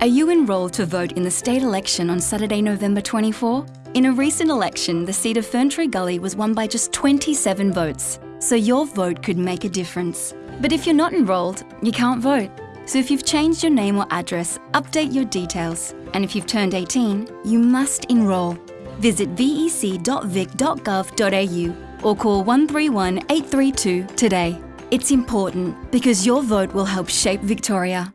Are you enrolled to vote in the state election on Saturday, November 24? In a recent election, the seat of Ferntree Gully was won by just 27 votes, so your vote could make a difference. But if you're not enrolled, you can't vote. So if you've changed your name or address, update your details. And if you've turned 18, you must enrol. Visit vec.vic.gov.au or call 131 832 today. It's important because your vote will help shape Victoria.